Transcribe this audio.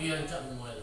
Piensa como él.